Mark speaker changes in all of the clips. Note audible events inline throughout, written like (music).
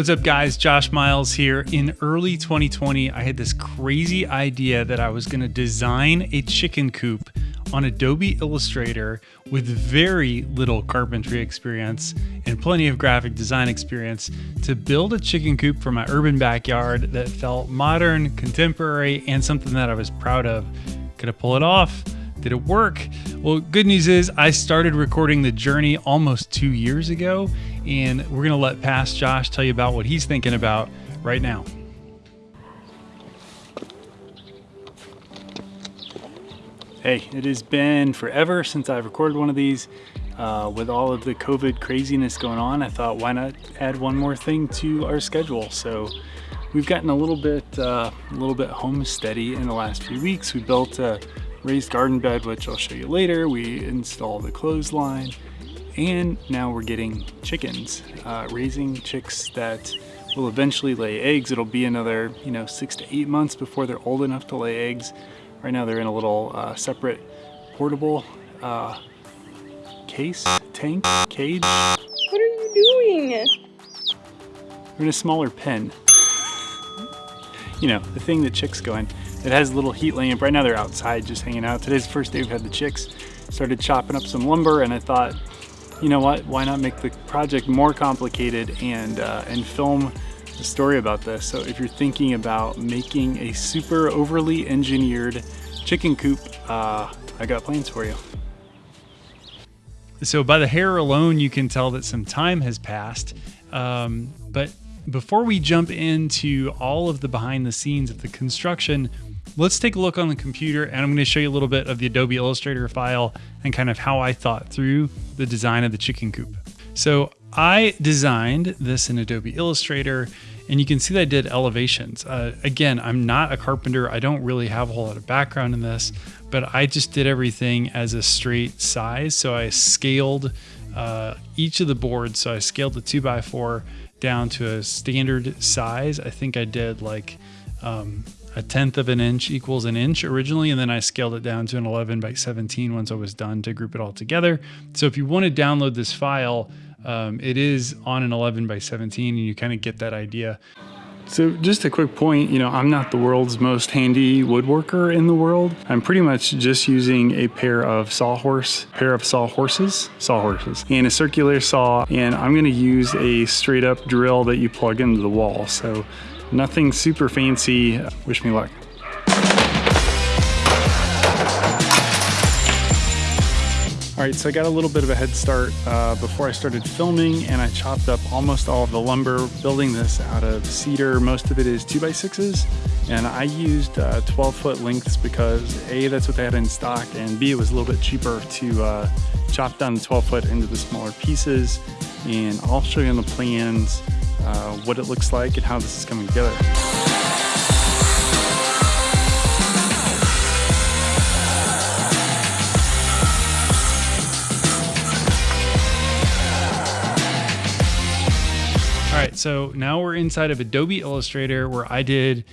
Speaker 1: What's up, guys? Josh Miles here. In early 2020, I had this crazy idea that I was going to design a chicken coop on Adobe Illustrator with very little carpentry experience and plenty of graphic design experience to build a chicken coop for my urban backyard that felt modern, contemporary, and something that I was proud of. Could I pull it off? Did it work? Well, good news is I started recording the journey almost two years ago, and we're to let past Josh tell you about what he's thinking about right now. Hey, it has been forever since I've recorded one of these. Uh, with all of the COVID craziness going on, I thought why not add one more thing to our schedule. So we've gotten a little bit, uh, a little bit homesteady in the last few weeks. We built a raised garden bed, which I'll show you later. We installed the clothesline and now we're getting chickens, uh, raising chicks that will eventually lay eggs. It'll be another, you know, six to eight months before they're old enough to lay eggs. Right now they're in a little uh, separate portable uh, case, tank, cage.
Speaker 2: What are you doing?
Speaker 1: They're in a smaller pen. you know, the thing that chicks go in. It has a little heat lamp. Right now they're outside just hanging out. Today's the first day we've had the chicks. Started chopping up some lumber and I thought, you know what, why not make the project more complicated and, uh, and film story about this. So if you're thinking about making a super overly engineered chicken coop, uh, I got plans for you. So by the hair alone, you can tell that some time has passed. Um, but before we jump into all of the behind the scenes of the construction, let's take a look on the computer and I'm going to show you a little bit of the Adobe Illustrator file and kind of how I thought through the design of the chicken coop. So I designed this in Adobe Illustrator and you can see that I did elevations. Uh, again, I'm not a carpenter. I don't really have a whole lot of background in this, but I just did everything as a straight size. So I scaled uh, each of the boards. So I scaled the two by four down to a standard size. I think I did like um, a tenth of an inch equals an inch originally, and then I scaled it down to an 11 by 17 once I was done to group it all together. So if you want to download this file, um, it is on an 11 by 17 and you kind of get that idea. So just a quick point, you know, I'm not the world's most handy woodworker in the world. I'm pretty much just using a pair of sawhorse, pair of sawhorses, sawhorses, and a circular saw, and I'm gonna use a straight up drill that you plug into the wall. So Nothing super fancy. Wish me luck. All right, so I got a little bit of a head start uh, before I started filming and I chopped up almost all of the lumber building this out of cedar. Most of it is 2x6s and I used uh, 12 foot lengths because A, that's what they had in stock and B, it was a little bit cheaper to uh, chop down the 12 foot into the smaller pieces and I'll show you on the plans uh, what it looks like and how this is coming together. So now we're inside of Adobe Illustrator where I did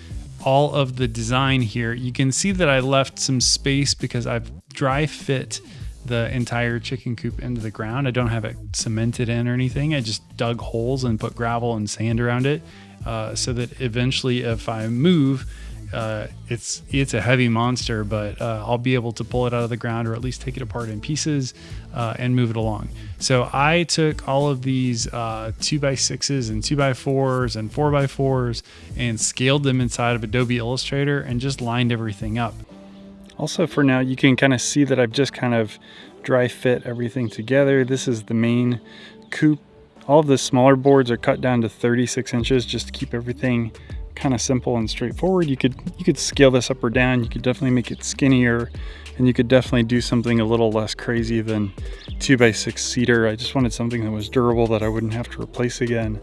Speaker 1: all of the design here. You can see that I left some space because I've dry fit the entire chicken coop into the ground. I don't have it cemented in or anything. I just dug holes and put gravel and sand around it uh, so that eventually if I move, uh, it's it's a heavy monster, but uh, I'll be able to pull it out of the ground or at least take it apart in pieces uh, and move it along. So I took all of these uh, two by sixes and two by fours and four by fours and scaled them inside of Adobe Illustrator and just lined everything up. Also for now, you can kind of see that I've just kind of dry fit everything together. This is the main coop. All of the smaller boards are cut down to 36 inches just to keep everything kind of simple and straightforward. You could you could scale this up or down. You could definitely make it skinnier and you could definitely do something a little less crazy than two by six cedar. I just wanted something that was durable that I wouldn't have to replace again.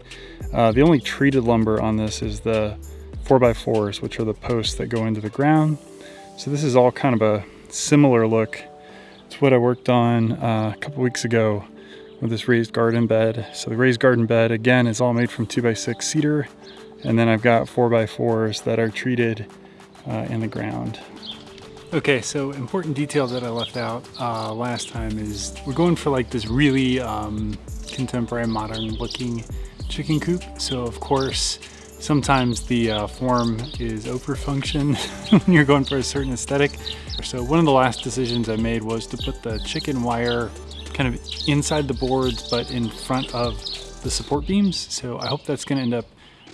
Speaker 1: Uh, the only treated lumber on this is the four by fours, which are the posts that go into the ground. So this is all kind of a similar look It's what I worked on uh, a couple weeks ago with this raised garden bed. So the raised garden bed, again, is all made from two by six cedar. And then I've got 4x4s that are treated uh, in the ground. Okay, so important detail that I left out uh, last time is we're going for like this really um, contemporary modern looking chicken coop. So of course, sometimes the uh, form is over function (laughs) when you're going for a certain aesthetic. So one of the last decisions I made was to put the chicken wire kind of inside the boards, but in front of the support beams. So I hope that's gonna end up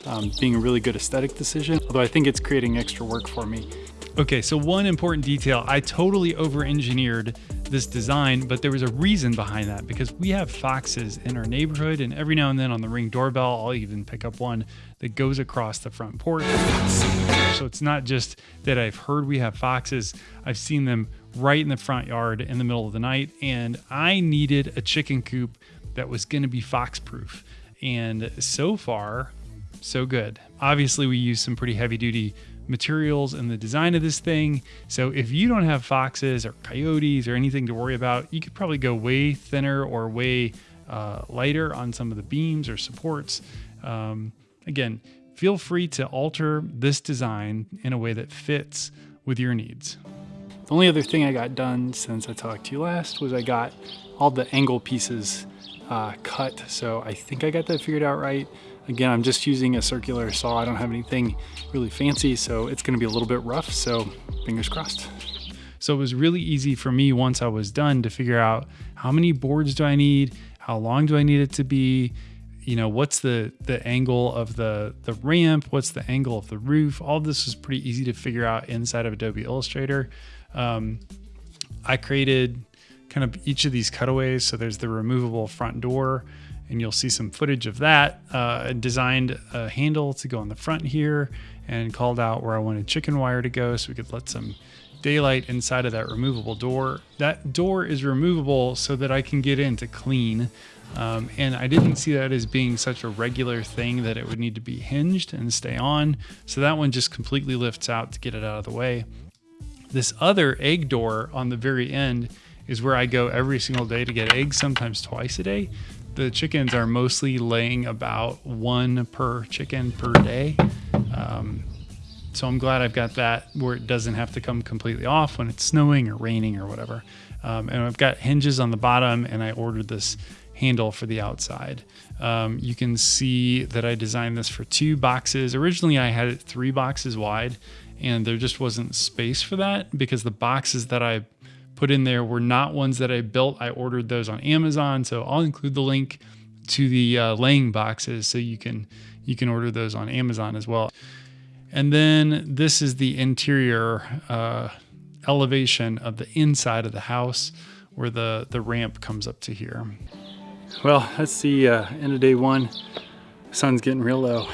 Speaker 1: um, being a really good aesthetic decision, although I think it's creating extra work for me. Okay, so one important detail, I totally over-engineered this design, but there was a reason behind that because we have foxes in our neighborhood and every now and then on the ring doorbell, I'll even pick up one that goes across the front porch. So it's not just that I've heard we have foxes, I've seen them right in the front yard in the middle of the night and I needed a chicken coop that was gonna be fox proof. And so far, so good. Obviously we use some pretty heavy duty materials in the design of this thing. So if you don't have foxes or coyotes or anything to worry about, you could probably go way thinner or way uh, lighter on some of the beams or supports. Um, again, feel free to alter this design in a way that fits with your needs. The only other thing I got done since I talked to you last was I got all the angle pieces uh, cut. So I think I got that figured out right. Again, I'm just using a circular saw. I don't have anything really fancy, so it's gonna be a little bit rough, so fingers crossed. So it was really easy for me once I was done to figure out how many boards do I need, how long do I need it to be, you know, what's the the angle of the the ramp, what's the angle of the roof. All this was pretty easy to figure out inside of Adobe Illustrator. Um, I created kind of each of these cutaways. So there's the removable front door and you'll see some footage of that. Uh, designed a handle to go on the front here and called out where I wanted chicken wire to go so we could let some daylight inside of that removable door. That door is removable so that I can get in to clean. Um, and I didn't see that as being such a regular thing that it would need to be hinged and stay on. So that one just completely lifts out to get it out of the way. This other egg door on the very end is where I go every single day to get eggs, sometimes twice a day the chickens are mostly laying about one per chicken per day. Um, so I'm glad I've got that where it doesn't have to come completely off when it's snowing or raining or whatever. Um, and I've got hinges on the bottom and I ordered this handle for the outside. Um, you can see that I designed this for two boxes. Originally I had it three boxes wide and there just wasn't space for that because the boxes that I put in there were not ones that I built. I ordered those on Amazon, so I'll include the link to the uh, laying boxes so you can you can order those on Amazon as well. And then this is the interior uh, elevation of the inside of the house where the, the ramp comes up to here. Well, that's the uh, end of day one. Sun's getting real low.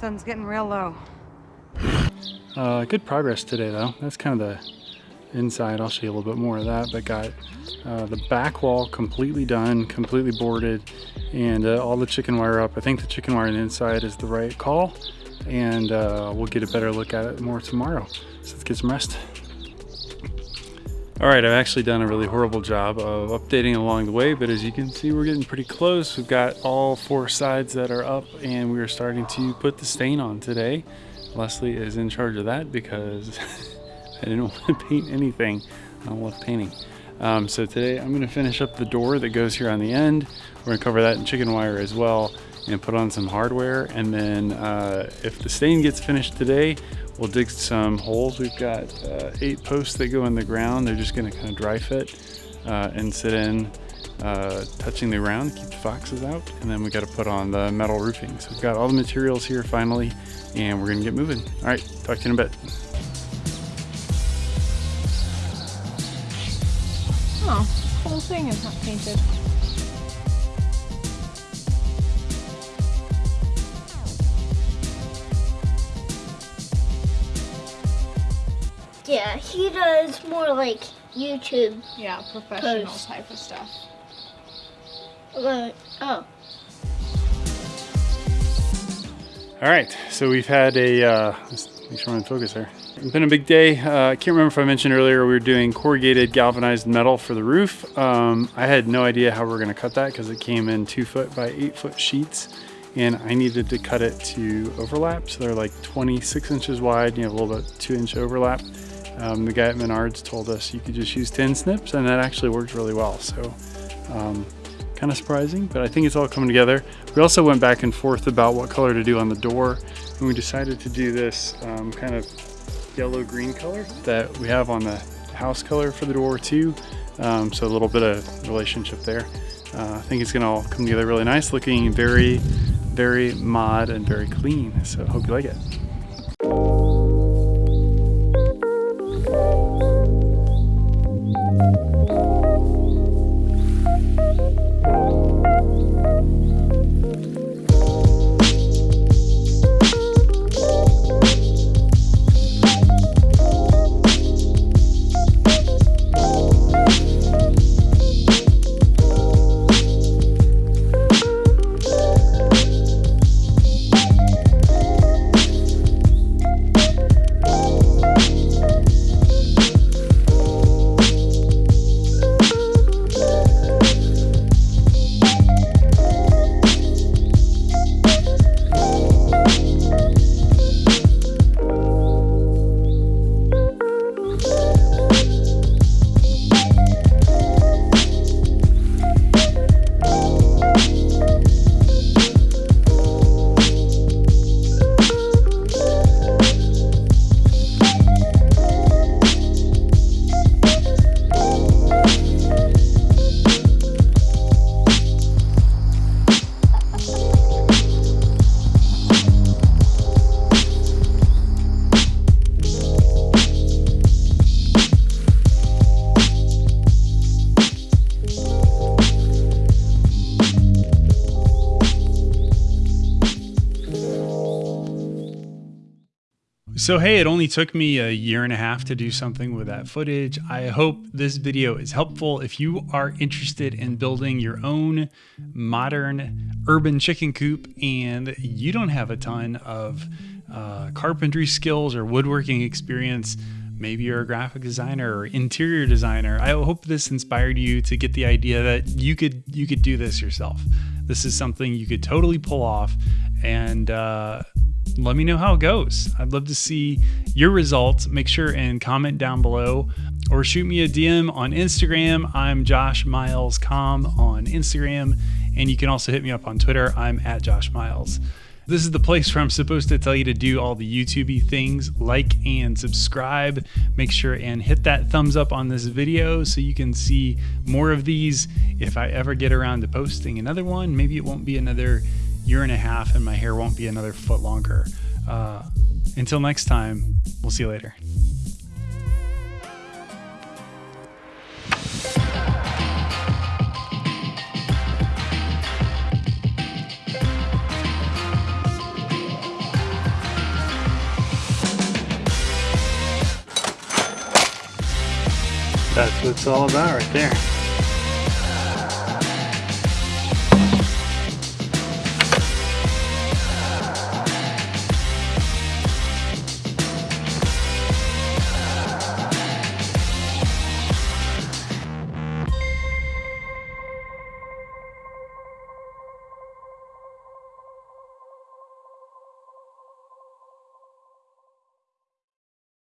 Speaker 2: Sun's getting real low.
Speaker 1: Uh, good progress today though. That's kind of the inside. I'll show you a little bit more of that, but got uh, the back wall completely done, completely boarded, and uh, all the chicken wire up. I think the chicken wire on the inside is the right call, and uh, we'll get a better look at it more tomorrow. So let's get some rest. All right, I've actually done a really horrible job of updating along the way, but as you can see, we're getting pretty close. We've got all four sides that are up and we are starting to put the stain on today. Leslie is in charge of that because (laughs) I didn't (laughs) want to paint anything. I don't love painting. Um, so today I'm going to finish up the door that goes here on the end. We're going to cover that in chicken wire as well and put on some hardware. And then uh, if the stain gets finished today, we'll dig some holes. We've got uh, eight posts that go in the ground. They're just going to kind of dry fit uh, and sit in uh, touching the ground, keep the foxes out. And then we got to put on the metal roofing. So we've got all the materials here finally, and we're going to get moving. All right, talk to you in a bit.
Speaker 2: Oh, whole thing is not painted.
Speaker 3: Yeah, he does more like YouTube.
Speaker 2: Yeah, professional
Speaker 3: Post.
Speaker 2: type of stuff.
Speaker 3: Uh, oh.
Speaker 1: All right, so we've had a, uh, let's make sure I'm in focus here. It's been a big day. Uh, I can't remember if I mentioned earlier we were doing corrugated galvanized metal for the roof. Um, I had no idea how we were going to cut that because it came in two foot by eight foot sheets and I needed to cut it to overlap. So they're like 26 inches wide, you have a little bit two inch overlap. Um, the guy at Menards told us you could just use tin snips and that actually worked really well. So um, kind of surprising, but I think it's all coming together. We also went back and forth about what color to do on the door and we decided to do this um, kind of yellow green color that we have on the house color for the door too. Um, so a little bit of relationship there. Uh, I think it's gonna all come together really nice, looking very, very mod and very clean. So hope you like it. So, hey, it only took me a year and a half to do something with that footage. I hope this video is helpful. If you are interested in building your own modern urban chicken coop and you don't have a ton of uh, carpentry skills or woodworking experience, maybe you're a graphic designer or interior designer. I hope this inspired you to get the idea that you could you could do this yourself. This is something you could totally pull off and uh, let me know how it goes. I'd love to see your results. Make sure and comment down below or shoot me a DM on Instagram. I'm Josh Miles Com on Instagram. And you can also hit me up on Twitter. I'm at Josh Miles. This is the place where I'm supposed to tell you to do all the YouTubey things, like and subscribe. Make sure and hit that thumbs up on this video so you can see more of these. If I ever get around to posting another one, maybe it won't be another year and a half and my hair won't be another foot longer. Uh, until next time, we'll see you later. It's all about right there.